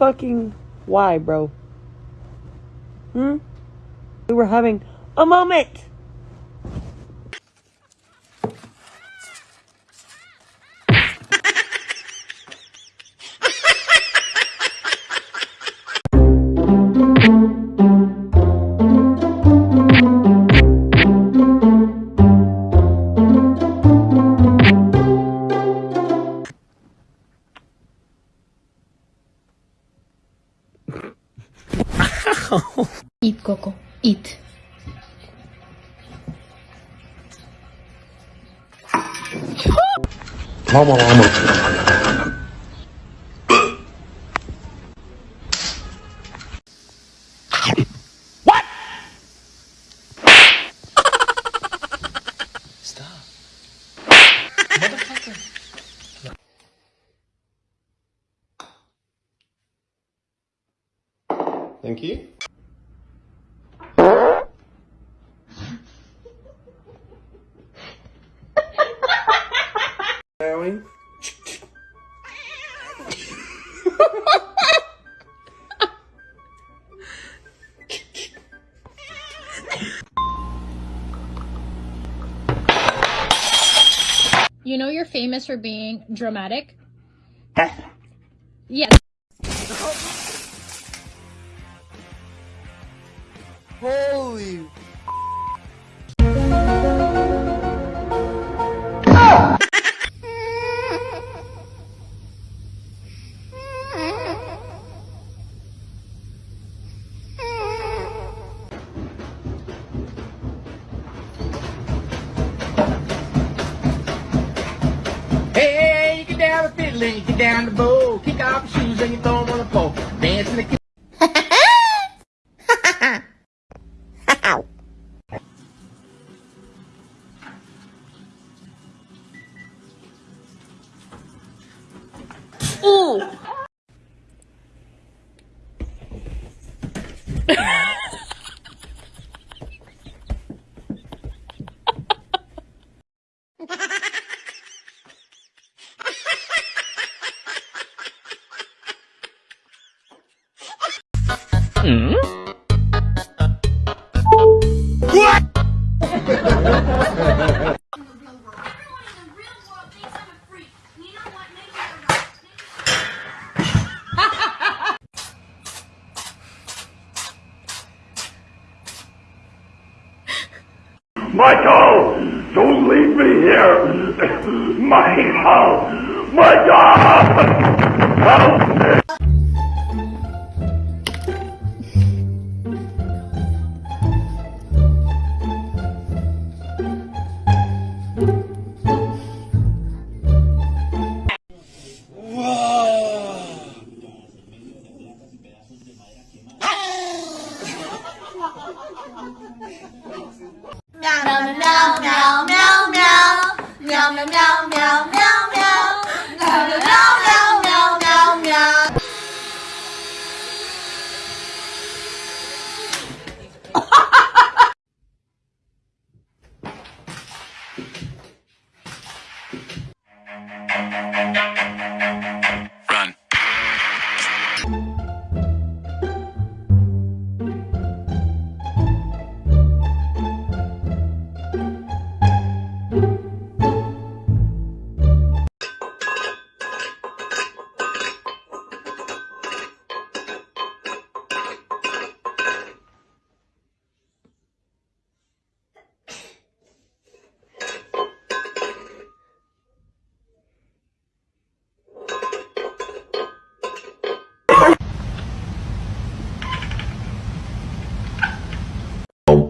fucking why, bro? Hmm? We were having a moment. Mama, mama. Stop. Motherfucker. Thank you. You know you're famous for being dramatic? Yes. Holy. You get down the bow. Kick off your shoes and you throw them on the floor. Dance in the kitchen. Michael, don't leave me here. Michael, Michael, help me. 喵喵喵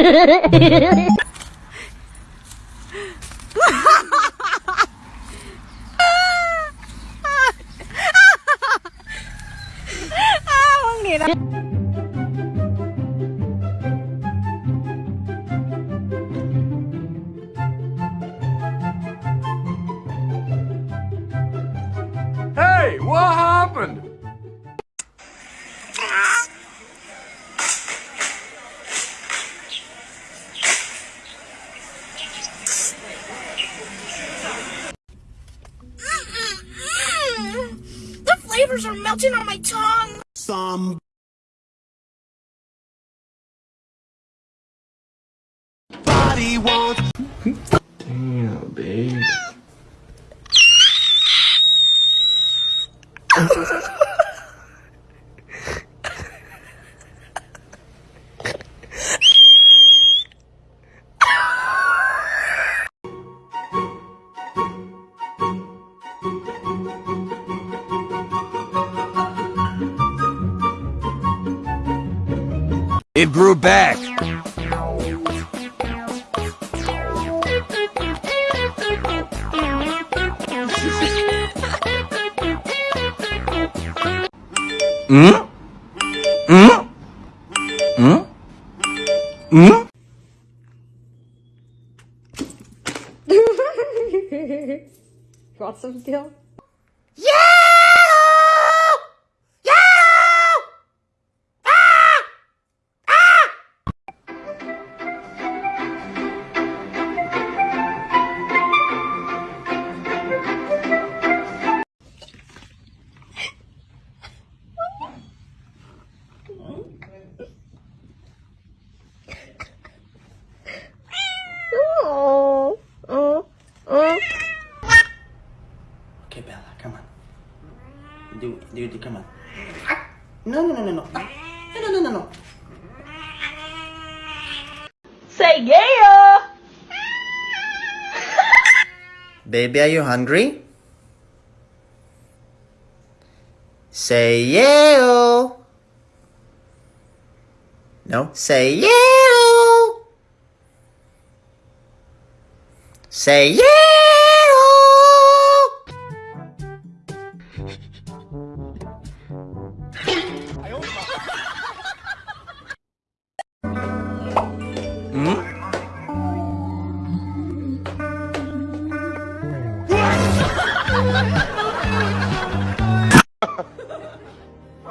Hey, what happened? The flavors are melting on my tongue. Some body wants Damn, babe. It grew back. Hmm? Hmm? Hmm? Hmm? Want some Gil? Okay, Bella, come on. Do do do come on. No no no no no. No no no no no. Say yeah! Baby, are you hungry? Say yeah. No, say yeah. Say yeah. 왜?